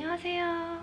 안녕하세요.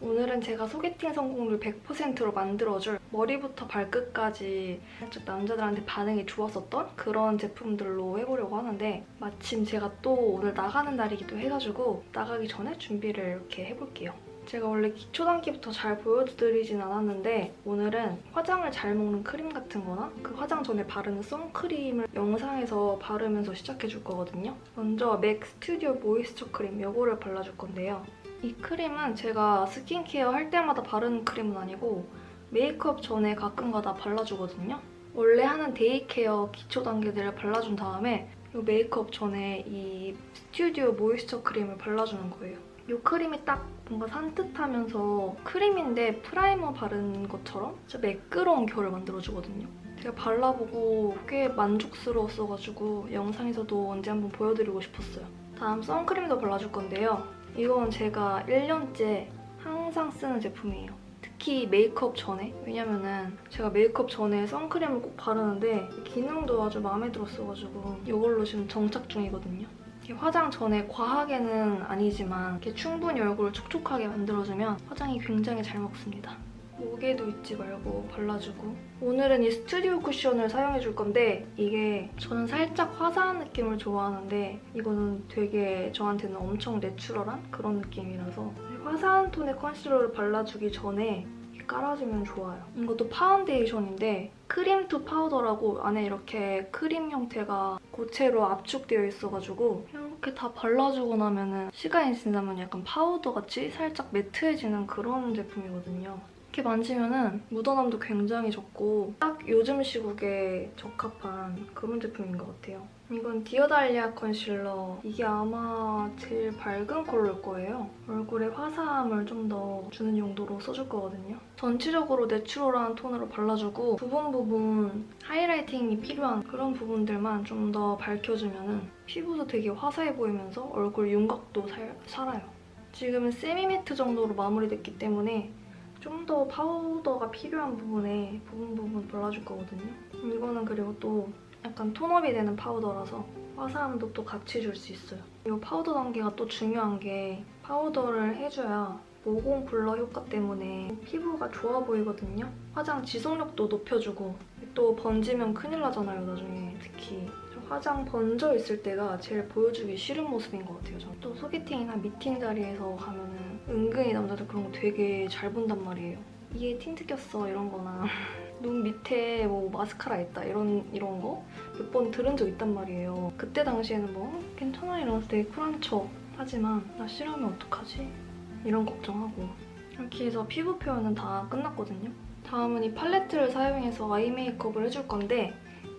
오늘은 제가 소개팅 성공률 100%로 만들어줄 머리부터 발끝까지 살짝 남자들한테 반응이 좋았었던 그런 제품들로 해보려고 하는데 마침 제가 또 오늘 나가는 날이기도 해가지고 나가기 전에 준비를 이렇게 해볼게요. 제가 원래 기초 단계부터 잘 보여드리진 않았는데 오늘은 화장을 잘 먹는 크림 같은 거나 그 화장 전에 바르는 선크림을 영상에서 바르면서 시작해줄 거거든요. 먼저 맥 스튜디오 모이스처 크림 이거를 발라줄 건데요. 이 크림은 제가 스킨케어 할 때마다 바르는 크림은 아니고 메이크업 전에 가끔가다 발라주거든요. 원래 하는 day care 기초 단계들을 발라준 다음에 이 메이크업 전에 이 Studio Moisture Cream을 발라주는 거예요. 이 크림이 딱 뭔가 산뜻하면서 크림인데 primer 바른 것처럼 진짜 매끄러운 결을 만들어주거든요. 제가 발라보고 꽤 만족스러웠어가지고 영상에서도 언제 한번 보여드리고 싶었어요. 다음 선크림도 발라줄 건데요. 이건 제가 1년째 항상 쓰는 제품이에요. 특히 메이크업 전에 왜냐면은 제가 메이크업 전에 선크림을 꼭 바르는데 기능도 아주 마음에 들었어가지고 이걸로 지금 정착 중이거든요. 이렇게 화장 전에 과하게는 아니지만 이렇게 충분히 얼굴을 촉촉하게 만들어주면 화장이 굉장히 잘 먹습니다. 목에도 잊지 말고 발라주고 오늘은 이 스튜디오 쿠션을 사용해줄 건데 이게 저는 살짝 화사한 느낌을 좋아하는데 이거는 되게 저한테는 엄청 내추럴한 그런 느낌이라서 화사한 톤의 컨실러를 발라주기 전에 깔아주면 좋아요. 이것도 파운데이션인데 cream to powder라고 안에 이렇게 크림 형태가 고체로 압축되어 있어가지고 이렇게 다 발라주고 나면 시간이 지나면 약간 파우더같이 살짝 매트해지는 그런 제품이거든요. 이렇게 만지면 묻어남도 굉장히 적고 딱 요즘 시국에 적합한 그런 제품인 것 같아요. 이건 디어달리아 컨실러. 이게 아마 제일 밝은 컬러일 거예요. 얼굴에 화사함을 좀 더 주는 용도로 써줄 거거든요. 전체적으로 natural한 톤으로 발라주고 부분 부분 highlighting이 필요한 그런 부분들만 좀 더 밝혀주면 피부도 되게 화사해 보이면서 얼굴 윤곽도 살, 살아요. 지금은 semi matte 정도로 마무리됐기 때문에 좀더 파우더가 필요한 부분에 부분 부분 발라줄 거거든요. 이거는 그리고 또 약간 tone up이 되는 파우더라서 화사함도 또 같이 줄 수 있어요. 이 파우더 단계가 또 중요한 게 파우더를 해줘야 모공 blur 효과 때문에 피부가 좋아 보이거든요. 화장 지속력도 높여주고 또 번지면 큰일 나잖아요, 나중에. 특히 화장 번져 있을 때가 제일 보여주기 싫은 모습인 것 같아요. 저는. 또 소개팅이나 미팅 자리에서 가면은 은근히 남자들 그런 거 되게 잘 본단 말이에요. 이에 틴트 꼈어 이런 거나 눈 밑에 뭐 마스카라 있다 이런 이런 거 몇 번 들은 적 있단 말이에요. 그때 당시에는 뭐 어, 괜찮아 이러면서 되게 쿨한 척 하지만 나 싫어하면 어떡하지? 이런 걱정하고 이렇게 해서 피부 표현은 다 끝났거든요. 다음은 이 팔레트를 사용해서 아이 메이크업을 해줄 건데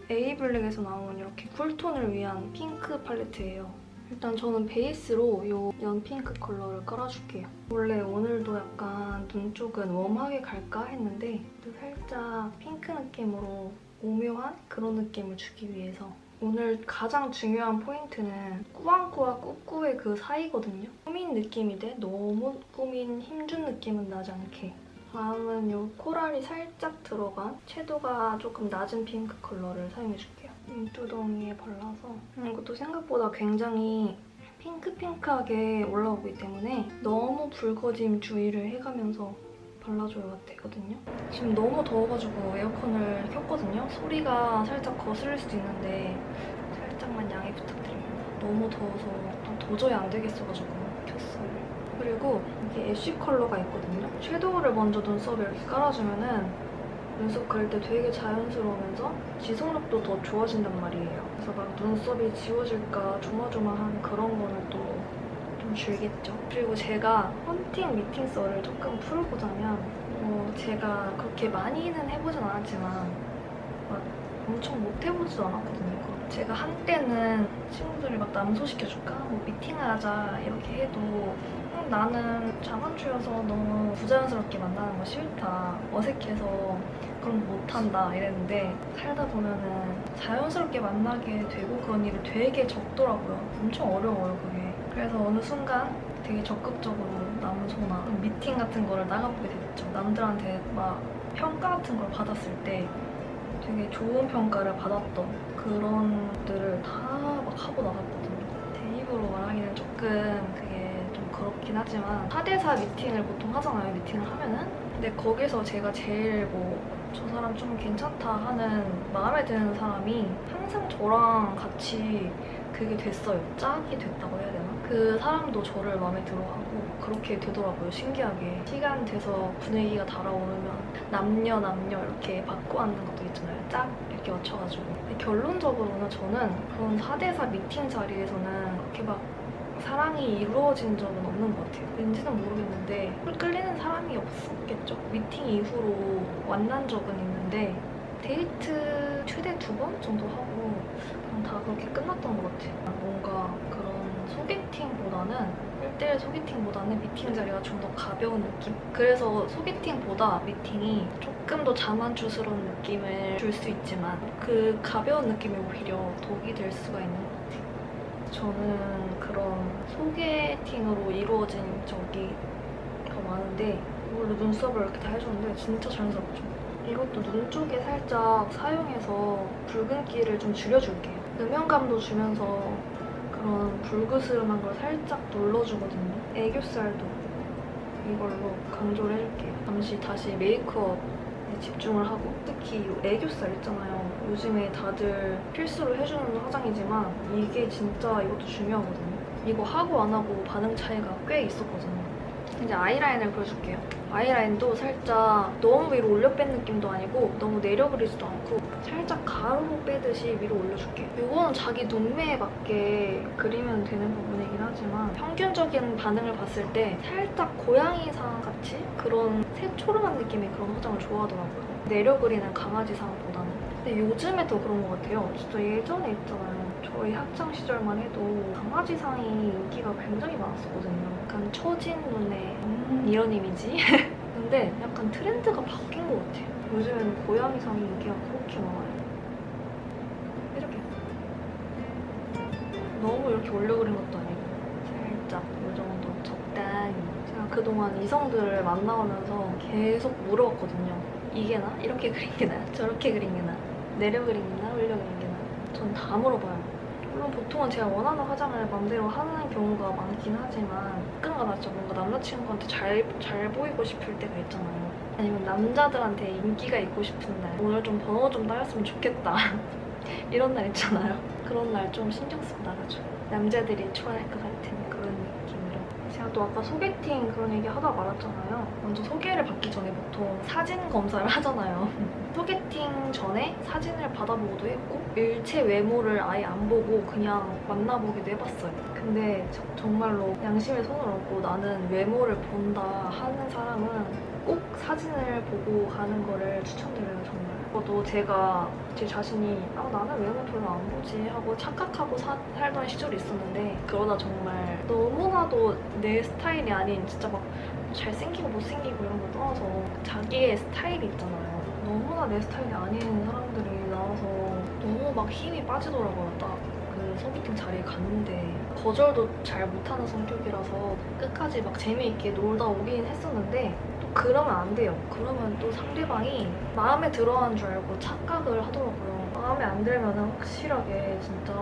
에이블랙에서 나온 이렇게 cool tone을 위한 핑크 팔레트예요. 일단 저는 베이스로 이 연핑크 컬러를 깔아줄게요. 원래 오늘도 약간 눈 쪽은 warm하게 갈까 했는데 또 살짝 핑크 느낌으로 오묘한 그런 느낌을 주기 위해서 오늘 가장 중요한 포인트는 꾸안꾸와 꾸꾸의 그 사이거든요. 꾸민 느낌이되 너무 꾸민 힘준 느낌은 나지 않게 다음은 이 코랄이 살짝 들어간 채도가 조금 낮은 핑크 컬러를 사용해줄게요. 눈두덩이에 발라서 이것도 생각보다 굉장히 핑크핑크하게 올라오기 때문에 너무 붉어짐 주의를 해가면서 발라줘야 되거든요. 지금 너무 더워가지고 에어컨을 켰거든요. 소리가 살짝 거슬릴 수도 있는데 살짝만 양해 부탁드립니다. 너무 더워서 도저히 안 되겠어가지고 켰어요. 그리고 이게 애쉬 컬러가 있거든요. 섀도우를 먼저 눈썹에 이렇게 깔아주면은 그릴 때 되게 자연스러우면서 지속력도 더 좋아진단 말이에요. 그래서 막 눈썹이 지워질까 조마조마한 그런 거는 또 좀 줄겠죠. 그리고 제가 헌팅 미팅 썰을 조금 풀어보자면 어, 제가 그렇게 많이는 해보진 않았지만 막 엄청 못 해보지도 않았거든요. 제가 한때는 친구들이 막 남소시켜줄까? 뭐 미팅을 하자 이렇게 해도 음, 나는 자만추여서 너무 부자연스럽게 만나는 거 싫다. 어색해서 거 못한다 이랬는데 살다 보면은 자연스럽게 만나게 되고 그런 일이 되게 적더라고요. 엄청 어려워요 그게. 그래서 어느 순간 되게 적극적으로 남소나 미팅 같은 거를 나가보게 됐죠. 남들한테 막 평가 같은 걸 받았을 때 되게 좋은 평가를 받았던 그런 것들을 다 막 하고 나갔거든요. 제 입으로 말하기는 조금 그게 좀 그렇, 많긴 하지만 4대4 미팅을 보통 하잖아요, 미팅을 하면은. 근데 거기서 제가 제일 뭐 저 사람 좀 괜찮다 하는 마음에 드는 사람이 항상 저랑 같이 그게 됐어요. 짝이 됐다고 해야 되나? 그 사람도 저를 마음에 들어하고 그렇게 되더라고요. 신기하게. 시간 돼서 분위기가 달아오르면 남녀 남녀 이렇게 바꿔 앉는 것도 있잖아요. 짝 이렇게 맞춰가지고. 결론적으로는 저는 그런 4대4 미팅 자리에서는 그렇게 막 사랑이 이루어진 적은 없는 것 같아요. 왠지는 모르겠는데 끌리는 사람이 없었겠죠. 미팅 이후로 만난 적은 있는데 데이트 최대 두 번 정도 하고 그냥 다 그렇게 끝났던 것 같아요. 뭔가 그런 소개팅보다는 1대1 소개팅보다는 미팅 자리가 좀 더 가벼운 느낌? 그래서 소개팅보다 미팅이 조금 더 자만추스러운 느낌을 줄 수 있지만 그 가벼운 느낌이 오히려 독이 될 수가 있는 것 같아요. 저는 소개팅으로 이루어진 적이 더 많은데 원래 눈썹을 이렇게 다 해줬는데 진짜 자연스럽죠? 이것도 눈 쪽에 살짝 사용해서 붉은기를 좀 줄여줄게요. 음영감도 주면서 그런 불그스름한 걸 살짝 눌러주거든요. 애교살도 이걸로 강조를 해줄게요. 잠시 다시 메이크업에 집중을 하고 특히 이 애교살 있잖아요. 요즘에 다들 필수로 해주는 화장이지만 이게 진짜 이것도 중요하거든요. 이거 하고 안 하고 반응 차이가 꽤 있었거든요. 이제 아이라인을 그려줄게요. 아이라인도 살짝 너무 위로 올려 뺀 느낌도 아니고 너무 내려 그리지도 않고 살짝 가로로 빼듯이 위로 올려줄게요. 이거는 자기 눈매에 맞게 그리면 되는 부분이긴 하지만 평균적인 반응을 봤을 때 살짝 고양이상 같이 그런 새초롬한 느낌의 그런 화장을 좋아하더라고요. 내려 그리는 강아지상보다는. 근데 요즘에 더 그런 것 같아요. 진짜 예전에 있잖아요. 저희 학창 시절만 해도 강아지상이 인기가 굉장히 많았었거든요. 약간 처진 눈에 음, 이런 이미지? 근데 약간 트렌드가 바뀐 것 같아요. 요즘에는 고양이상이 인기가 그렇게 많아요. 이렇게. 너무 이렇게 올려 그린 것도 아니고 살짝 이 정도 적당히. 제가 그동안 이성들을 만나오면서 계속 물어봤거든요. 이게 나? 이렇게 그린 게 나? 저렇게 그린 게 나? 내려 그린 게 나? 올려 그린 게 나? 전 다 물어봐요. 물론 보통은 제가 원하는 화장을 맘대로 하는 경우가 많긴 하지만 가끔가다 진짜 뭔가 남자친구한테 잘, 잘 보이고 싶을 때가 있잖아요. 아니면 남자들한테 인기가 있고 싶은 날 오늘 좀 번호 좀 따였으면 좋겠다. 이런 날 있잖아요. 그런 날 좀 신경 쓰고 나가죠. 남자들이 좋아할 것. 제가 또 아까 소개팅 그런 얘기 하다 말았잖아요. 먼저 소개를 받기 전에 보통 사진 검사를 하잖아요. 소개팅 전에 사진을 받아보고도 했고 일체 외모를 아예 안 보고 그냥 만나보기도 해봤어요. 근데 저- 정말로 양심에 손을 얹고 나는 외모를 본다 하는 사람은 꼭 사진을 보고 가는 거를 추천드려요 정말. 저도 제가 제 자신이 아 나는 외모 별로 안 보지 하고 착각하고 사- 살던 시절이 있었는데 그러다 정말 너무나도 내 스타일이 아닌 진짜 막 잘생기고 못생기고 이런 걸 떠나서 자기의 스타일이 있잖아요. 너무나 내 스타일이 아닌 사람들이 나와서 너무 막 힘이 빠지더라고요. 딱 그 소개팅 자리에 갔는데 거절도 잘 못하는 성격이라서 끝까지 막 재미있게 놀다 오긴 했었는데 또 그러면 안 돼요. 그러면 또 상대방이 마음에 들어하는 줄 알고 착각을 하더라고요. 마음에 안 들면 확실하게 진짜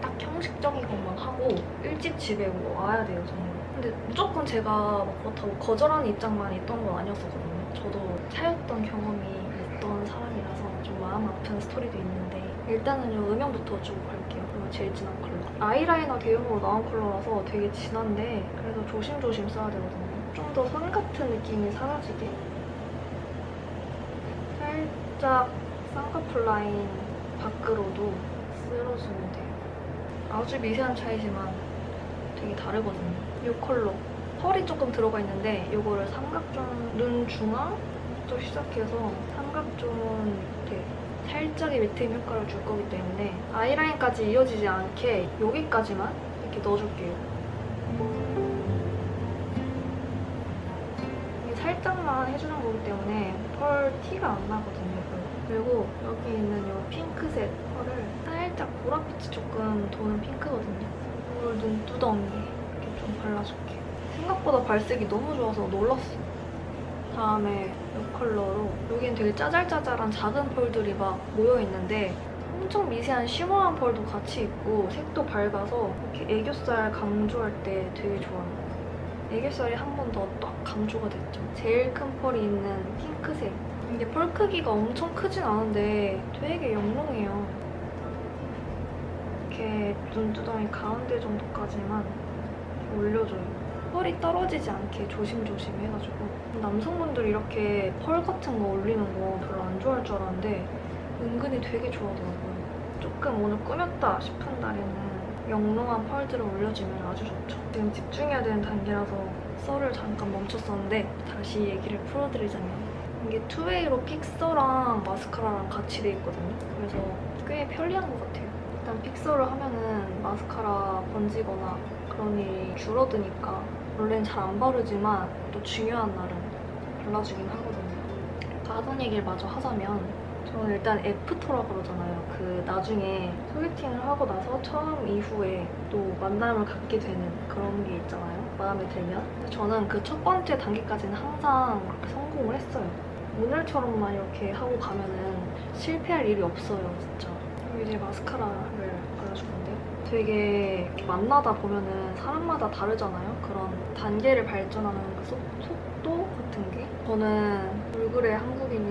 딱 형식적인 것만 하고 일찍 집에 와야 돼요, 정말. 근데 무조건 제가 막 그렇다고 거절하는 입장만 있던 건 아니었었거든요. 저도 차였던 경험이 있던 사람이라서 좀 마음 아픈 스토리도 있는데 일단은 요 음영부터 쭉 갈게요. 제일 진한 컬러. 아이라이너 대용으로 나온 컬러라서 되게 진한데 그래서 조심조심 써야 되거든요. 좀 더 선 같은 느낌이 사라지게 살짝 쌍꺼풀 라인 밖으로도 쓸어주면 돼요. 아주 미세한 차이지만 되게 다르거든요. 이 컬러. 펄이 조금 들어가 있는데 이거를 삼각존 눈 중앙부터 시작해서 삼각존 밑에 살짝의 밑에 효과를 줄 거기 때문에 아이라인까지 이어지지 않게 여기까지만 이렇게 넣어줄게요. 살짝만 해주는 거기 때문에 펄 티가 안 나거든요. 그리고 여기 있는 이 핑크색 펄을 살짝 보랏빛이 조금 도는 핑크거든요. 이걸 눈두덩이에 이렇게 좀 발라줄게요. 생각보다 발색이 너무 좋아서 놀랐어. 다음에 이 컬러로 여기는 되게 짜잘짜잘한 작은 펄들이 막 모여있는데 엄청 미세한 쉬머한 펄도 같이 있고 색도 밝아서 이렇게 애교살 강조할 때 되게 좋아요. 애교살이 한 번 더 딱 감소가 됐죠. 제일 큰 펄이 있는 핑크색. 이게 펄 크기가 엄청 크진 않은데 되게 영롱해요. 이렇게 눈두덩이 가운데 정도까지만 올려줘요. 펄이 떨어지지 않게 조심조심 해가지고 남성분들이 이렇게 펄 같은 거 올리는 거 별로 안 좋아할 줄 알았는데 은근히 되게 좋아하더라고요. 조금 오늘 꾸몄다 싶은 날에는 영롱한 펄들을 올려주면 아주 좋죠. 지금 집중해야 되는 단계라서 썰을 잠깐 멈췄었는데 다시 얘기를 풀어드리자면 이게 two-way로 fixer랑 마스카라랑 같이 돼 있거든요. 그래서 꽤 편리한 것 같아요. 일단 fixer를 하면은 마스카라 번지거나 그런 일이 줄어드니까 원래는 잘 안 바르지만 또 중요한 날은 발라주긴 하거든요. 하던 얘기를 마저 하자면 저는 일단 애프터라 그러잖아요. 그 나중에 소개팅을 하고 나서 처음 이후에 또 만남을 갖게 되는 그런 게 있잖아요. 마음에 들면. 저는 그 첫 번째 단계까지는 항상 그렇게 성공을 했어요. 오늘처럼만 이렇게 하고 가면은 실패할 일이 없어요, 진짜. 그리고 이제 마스카라를 발라줄 건데요. 되게 만나다 보면은 사람마다 다르잖아요. 그런 단계를 발전하는 그 속, 속도 같은 게. 저는 얼굴에 한국인이라서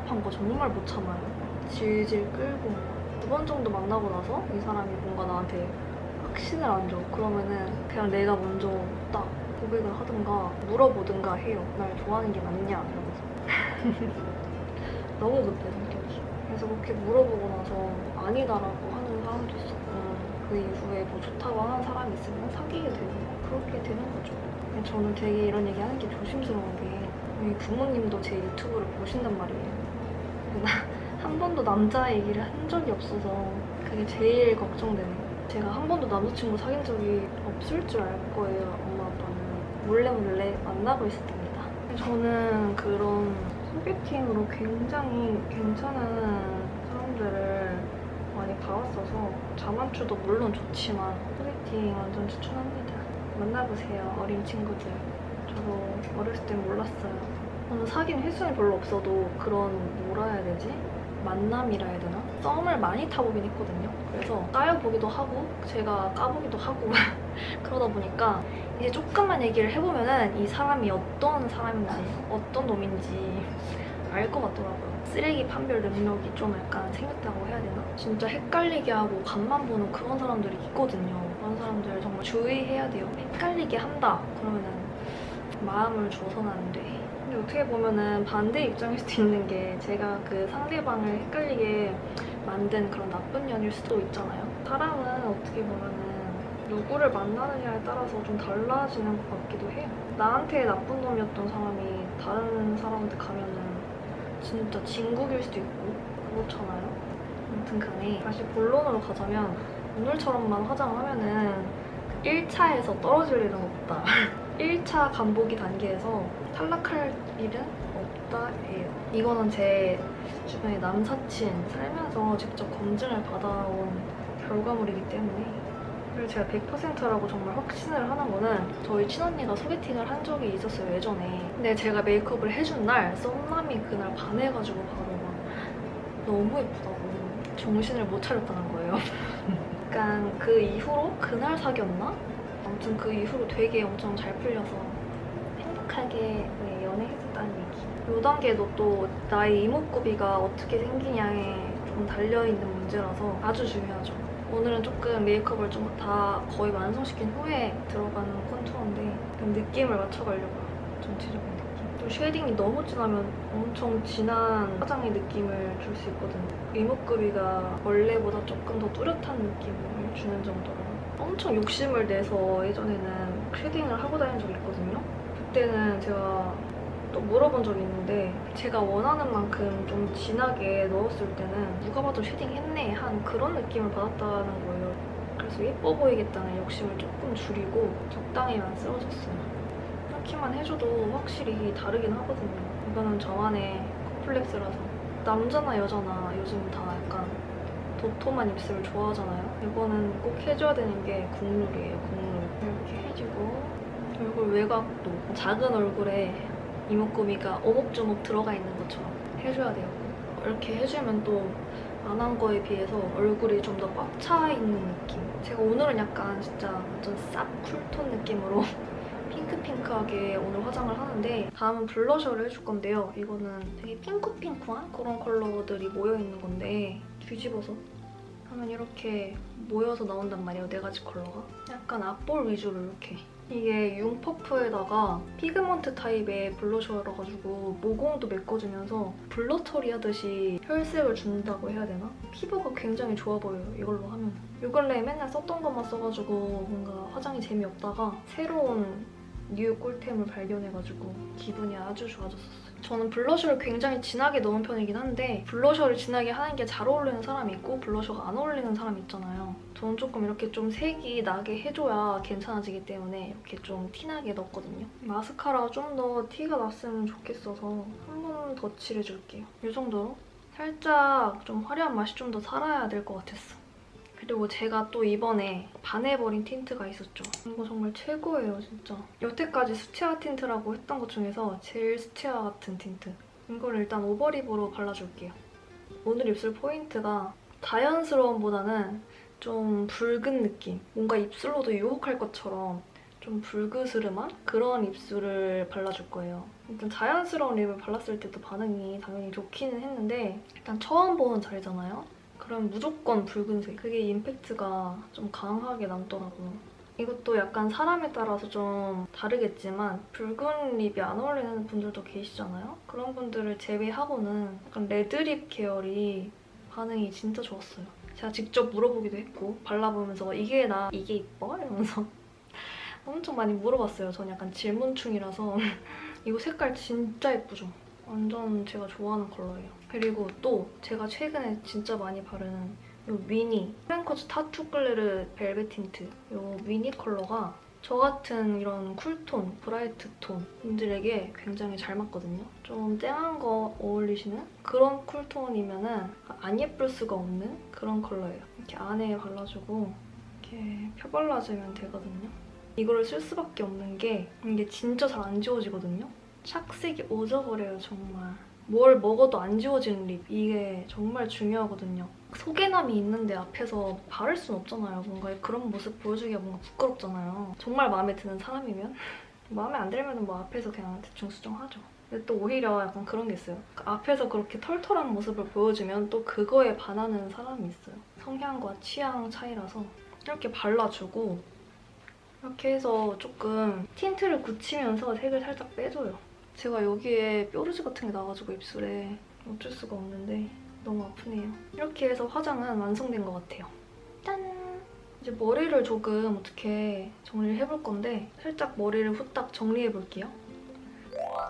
답답한 거 정말 못 참아요. 질질 끌고 두 번 정도 만나고 나서 이 사람이 뭔가 나한테 확신을 안 줘. 그러면은 그냥 내가 먼저 딱 고백을 하든가 물어보든가 해요. 날 좋아하는 게 맞냐 이러면서. 너무 급해 성격이. 그래서 그렇게 물어보고 나서 아니다라고 하는 사람도 있었고 그 이후에 뭐 좋다고 하는 사람이 있으면 사귀게 되고 그렇게 되는 거죠. 저는 되게 이런 얘기 하는 게 조심스러운 게 우리 부모님도 제 유튜브를 보신단 말이에요. 한 번도 남자 얘기를 한 적이 없어서 그게 제일 걱정되네요. 제가 한 번도 남자친구 사귄 적이 없을 줄 알 거예요, 엄마 아빠는. 몰래 몰래 만나고 있었답니다. 저는 그런 소개팅으로 굉장히 괜찮은 사람들을 많이 봐왔어서 자만추도 물론 좋지만 소개팅 완전 추천합니다. 만나보세요, 어린 친구들. 저도 어렸을 땐 몰랐어요. 저는 사귄 횟수는 별로 없어도 그런 뭐라 해야 되지? 만남이라 해야 되나? 썸을 많이 타보긴 했거든요. 그래서 까여보기도 하고 제가 까보기도 하고 그러다 보니까 이제 조금만 얘기를 해보면 은 이 사람이 어떤 사람인지 어떤 놈인지 알 것 같더라고요. 쓰레기 판별 능력이 좀 약간 생겼다고 해야 되나? 진짜 헷갈리게 하고 간만 보는 그런 사람들이 있거든요. 그런 사람들 정말 주의해야 돼요. 헷갈리게 한다. 그러면은 마음을 줘서는 안 돼. 어떻게 보면은 반대 입장일 수도 있는 게 제가 그 상대방을 헷갈리게 만든 그런 나쁜 년일 수도 있잖아요. 사람은 어떻게 보면은 누구를 만나느냐에 따라서 좀 달라지는 것 같기도 해요. 나한테 나쁜 놈이었던 사람이 다른 사람한테 가면은 진짜 진국일 수도 있고 그렇잖아요. 아무튼 간에 다시 본론으로 가자면 오늘처럼만 화장을 하면은 1차에서 떨어질 일은 없다. 1차 간보기 단계에서 탈락할 일은 없다예요. 이거는 제 주변에 남사친 살면서 직접 검증을 받아온 결과물이기 때문에 그리고 제가 100%라고 정말 확신을 하는 거는 저희 친언니가 소개팅을 한 적이 있었어요 예전에 근데 제가 메이크업을 해준 날 썸남이 그날 반해가지고 바로 막 너무 예쁘다고 정신을 못 차렸다는 거예요 약간 그 이후로 그날 사귀었나? 아무튼 그 이후로 되게 엄청 잘 풀려서 행복하게 네, 연애했었다는 얘기. 요 단계도 또 나의 이목구비가 어떻게 생기냐에 좀 달려있는 문제라서 아주 중요하죠. 오늘은 조금 메이크업을 좀 다 거의 완성시킨 후에 들어가는 contour인데 그 느낌을 맞춰가려고요. 전체적인 느낌. 또 shading이 너무 진하면 엄청 진한 화장의 느낌을 줄 수 있거든요. 이목구비가 원래보다 조금 더 뚜렷한 느낌을 주는 정도로 엄청 욕심을 내서 예전에는 shading을 하고 다닌 적이 있거든요. 그때는 제가 또 물어본 적이 있는데 제가 원하는 만큼 좀 진하게 넣었을 때는 누가 봐도 shading 했네 한 그런 느낌을 받았다는 거예요. 그래서 예뻐 보이겠다는 욕심을 조금 줄이고 적당히만 쓰워줬어요. 이렇게만 해줘도 확실히 다르긴 하거든요. 이거는 저만의 컴플렉스라서 남자나 여자나 요즘 다 약간 도톰한 입술을 좋아하잖아요. 이거는 꼭 해줘야 되는 게 국룰이에요, 국룰. 이렇게 해주고 얼굴 외곽도 작은 얼굴에 이목구비가 오목조목 들어가 있는 것처럼 해줘야 돼요. 이렇게 해주면 또 안 한 거에 비해서 얼굴이 좀 더 꽉 차 있는 느낌. 제가 오늘은 약간 진짜 완전 쌉 cool tone 느낌으로 핑크핑크하게 오늘 화장을 하는데 다음은 블러셔를 해줄 건데요. 이거는 되게 핑크핑크한 그런 컬러들이 모여있는 건데 뒤집어서 하면 이렇게 모여서 나온단 말이에요, 네 가지 컬러가. 약간 앞볼 위주로 이렇게. 이게 융 퍼프에다가 pigment 타입의 블러셔라 가지고 모공도 메꿔주면서 blur 처리하듯이 혈색을 준다고 해야 되나? 피부가 굉장히 좋아 보여요, 이걸로 하면. 요 근래에 맨날 썼던 것만 써가지고 뭔가 화장이 재미없다가 새로운 new 꿀템을 발견해가지고 기분이 아주 좋아졌었어요. 저는 블러셔를 굉장히 진하게 넣은 편이긴 한데 블러셔를 진하게 하는 게 잘 어울리는 사람이 있고 블러셔가 안 어울리는 사람이 있잖아요. 저는 조금 이렇게 좀 색이 나게 해줘야 괜찮아지기 때문에 이렇게 좀 티나게 넣었거든요. 마스카라가 좀더 티가 났으면 좋겠어서 한 번 더 칠해줄게요. 이 정도로 살짝 좀 화려한 맛이 좀 더 살아야 될 것 같았어. 그리고 제가 또 이번에 반해버린 틴트가 있었죠. 이거 정말 최고예요, 진짜. 여태까지 수채화 틴트라고 했던 것 중에서 제일 수채화 같은 틴트. 이걸 일단 overlip으로 발라줄게요. 오늘 입술 포인트가 자연스러움보다는 좀 붉은 느낌. 뭔가 입술로도 유혹할 것처럼 좀 붉으스름한 그런 입술을 발라줄 거예요. 일단 자연스러운 립을 발랐을 때도 반응이 당연히 좋기는 했는데 일단 처음 보는 자리잖아요? 그럼 무조건 붉은색. 그게 임팩트가 좀 강하게 남더라고요. 이것도 약간 사람에 따라서 좀 다르겠지만 붉은 립이 안 어울리는 분들도 계시잖아요? 그런 분들을 제외하고는 약간 레드립 계열이 반응이 진짜 좋았어요. 제가 직접 물어보기도 했고 발라보면서 이게 나 이게 이뻐? 이러면서 엄청 많이 물어봤어요. 전 약간 질문충이라서 이거 색깔 진짜 예쁘죠? 완전 제가 좋아하는 컬러예요. 그리고 또 제가 최근에 진짜 많이 바르는 이 미니 프랭커즈 타투 글레르 벨벳 틴트 이 미니 컬러가 저 같은 이런 cool tone, bright tone 분들에게 굉장히 잘 맞거든요. 좀 쨍한 거 어울리시는 그런 cool tone이면 안 예쁠 수가 없는 그런 컬러예요. 이렇게 안에 발라주고 이렇게 펴발라주면 되거든요. 이거를 쓸 수밖에 없는 게 이게 진짜 잘 안 지워지거든요. 착색이 오져버려요, 정말. 뭘 먹어도 안 지워지는 lip. 이게 정말 중요하거든요. 소개팅남이 있는데 앞에서 바를 순 없잖아요. 뭔가 그런 모습 보여주기가 뭔가 부끄럽잖아요. 정말 마음에 드는 사람이면? 마음에 안 들면 뭐 앞에서 그냥 대충 수정하죠. 근데 또 오히려 약간 그런 게 있어요. 그러니까 앞에서 그렇게 털털한 모습을 보여주면 또 그거에 반하는 사람이 있어요. 성향과 취향 차이라서 이렇게 발라주고 이렇게 해서 조금 틴트를 굳히면서 색을 살짝 빼줘요. 제가 여기에 뾰루지 같은 게 나가지고 입술에 어쩔 수가 없는데 너무 아프네요. 이렇게 해서 화장은 완성된 것 같아요. 짠! 이제 머리를 조금 어떻게 정리를 해볼 건데 살짝 머리를 후딱 정리해볼게요.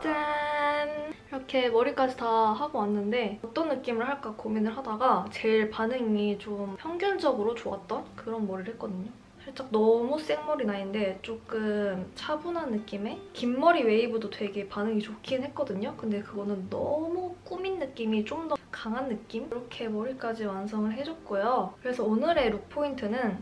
짠! 이렇게 머리까지 다 하고 왔는데 어떤 느낌을 할까 고민을 하다가 제일 반응이 좀 평균적으로 좋았던 그런 머리를 했거든요. 살짝 너무 생머리 나인데 조금 차분한 느낌의 긴 머리 웨이브도 되게 반응이 좋긴 했거든요. 근데 그거는 너무 꾸민 느낌이 좀 더 강한 느낌? 이렇게 머리까지 완성을 해줬고요. 그래서 오늘의 룩 포인트는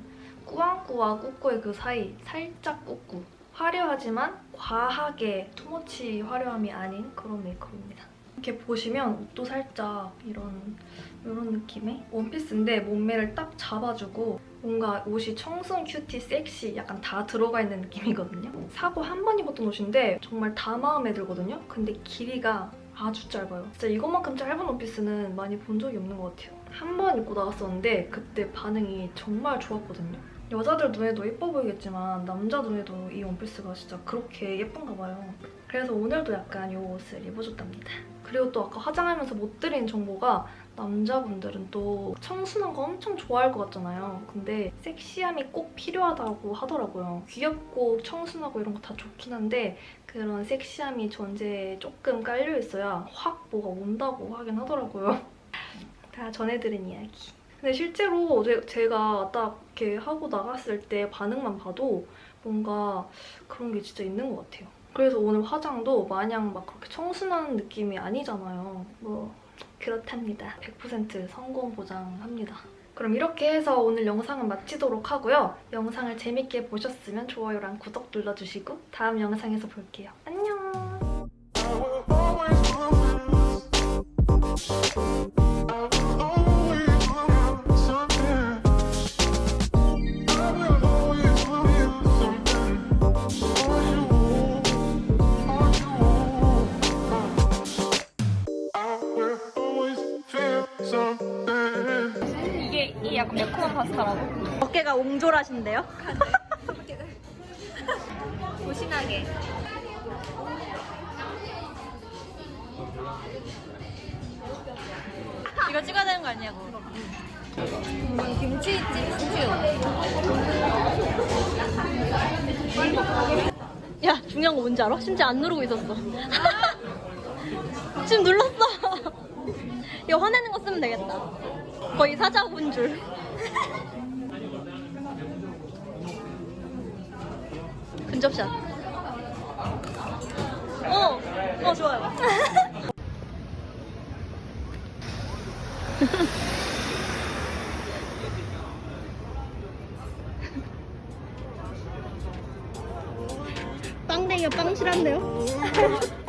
꾸안꾸와 꾸꾸의 그 사이 살짝 꾸꾸 화려하지만 과하게 too much 화려함이 아닌 그런 메이크업입니다. 이렇게 보시면 옷도 살짝 이런 이런 느낌의 원피스인데 몸매를 딱 잡아주고 뭔가 옷이 청순, cutie, 섹시 약간 다 들어가 있는 느낌이거든요. 사고 한 번 입었던 옷인데 정말 다 마음에 들거든요. 근데 길이가 아주 짧아요. 진짜 이것만큼 짧은 원피스는 많이 본 적이 없는 것 같아요. 한 번 입고 나갔었는데 그때 반응이 정말 좋았거든요. 여자들 눈에도 예뻐 보이겠지만 남자 눈에도 이 원피스가 진짜 그렇게 예쁜가 봐요. 그래서 오늘도 약간 이 옷을 입어줬답니다. 그리고 또 아까 화장하면서 못 드린 정보가 남자분들은 또 청순한 거 엄청 좋아할 것 같잖아요. 근데 섹시함이 꼭 필요하다고 하더라고요. 귀엽고 청순하고 이런 거 다 좋긴 한데 그런 섹시함이 전제에 조금 깔려있어야 확 뭐가 온다고 하긴 하더라고요. 다 전해드린 이야기. 근데 실제로 제가 딱 이렇게 하고 나갔을 때 반응만 봐도 뭔가 그런 게 진짜 있는 것 같아요. 그래서 오늘 화장도 마냥 막 그렇게 청순한 느낌이 아니잖아요. 뭐 그렇답니다. 100% 성공 보장합니다. 그럼 이렇게 해서 오늘 영상은 마치도록 하고요. 영상을 재밌게 보셨으면 좋아요랑 구독 눌러주시고 다음 영상에서 볼게요. 안녕! 하신데요? 조신하게. 이거 찍어야 되는 거 아니냐고. 김치찜 스튜. 야, 중요한 거 뭔지 알아? 심지어 안 누르고 있었어. 지금 눌렀어. 이거 화내는 거 쓰면 되겠다. 거의 사자군 줄. 근접샷. 어, 어, 좋아요. 빵댕이가 빵 실한데요?